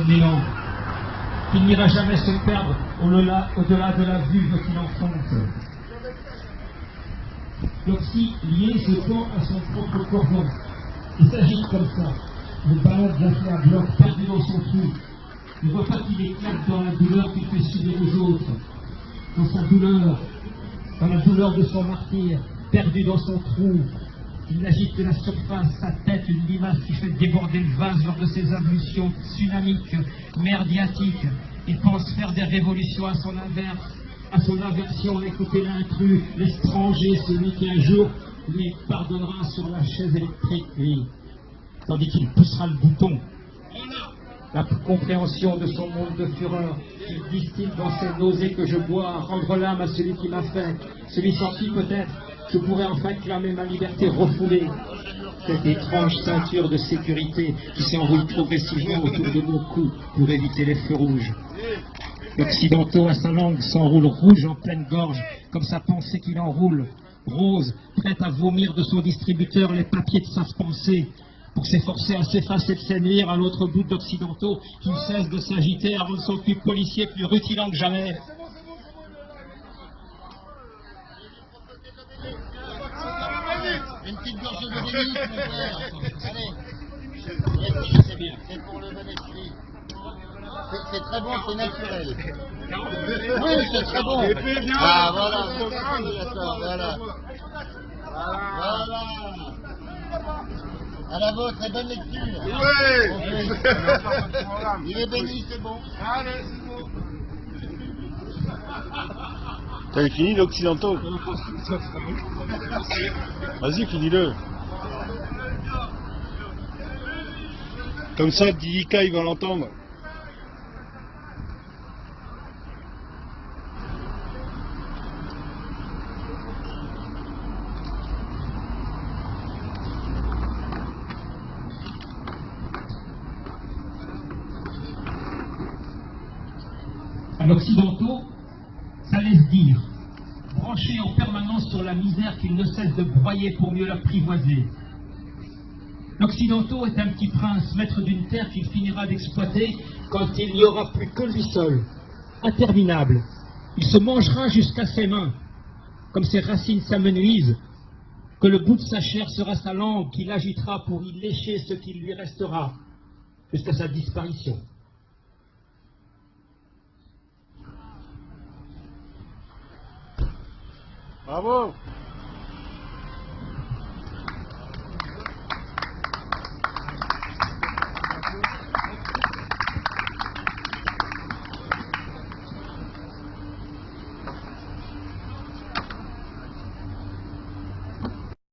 le néant, qu'il n'ira jamais se perdre au-delà au de la vue qu'il enfonce. L'Oxy lié se tend à son propre cordon. Il s'agite comme ça. Le balade la bloc perdu dans son trou. Ne voit pas qu'il éclate dans la douleur qu'il fait subir aux autres. Dans sa douleur, dans la douleur de son martyr, perdu dans son trou. Il agite de la surface sa tête, une limace qui fait déborder le vase lors de ses ablutions tsunamiques, merdiatiques. Il pense faire des révolutions à son inverse, à son aversion, écouter l'intrus, l'étranger, celui qui un jour lui pardonnera sur la chaise électrique, lui, tandis qu'il poussera le bouton. La compréhension de son monde de fureur, qu'il distille dans ses nausées que je bois, rendre l'âme à celui qui m'a fait, celui qui peut-être je pourrais enfin clamer ma liberté refoulée. Cette étrange ceinture de sécurité qui s'enroule progressivement autour de mon cou pour éviter les feux rouges. L'occidentaux à sa langue s'enroule rouge en pleine gorge, comme sa pensée qu'il enroule, rose, prête à vomir de son distributeur les papiers de sa pensée, pour s'efforcer à s'effacer de séduire à l'autre bout d'occidentaux qui cesse de s'agiter avant de son cul policier plus rutilant que jamais. Une petite gorge de Denis, mon frère. Allez. C'est bien. C'est pour le Venezuela. C'est très bon, c'est naturel. Oui, c'est très bon. Ah, voilà. D'accord, voilà. Voilà. À la vôtre, et bonne lecture. Oui. Il est béni, c'est bon. C'est bon. T'avais fini l'occidental Vas-y, finis-le. Comme ça, Didika, il va l'entendre. À l'occidentaux, ça laisse dire, branchés en permanence sur la misère qu'ils ne cessent de broyer pour mieux l'apprivoiser. L'occidentaux est un petit prince, maître d'une terre qu'il finira d'exploiter quand il n'y aura plus que lui seul, interminable. Il se mangera jusqu'à ses mains, comme ses racines s'amenuisent, que le bout de sa chair sera sa langue qu'il agitera pour y lécher ce qui lui restera, jusqu'à sa disparition. Babu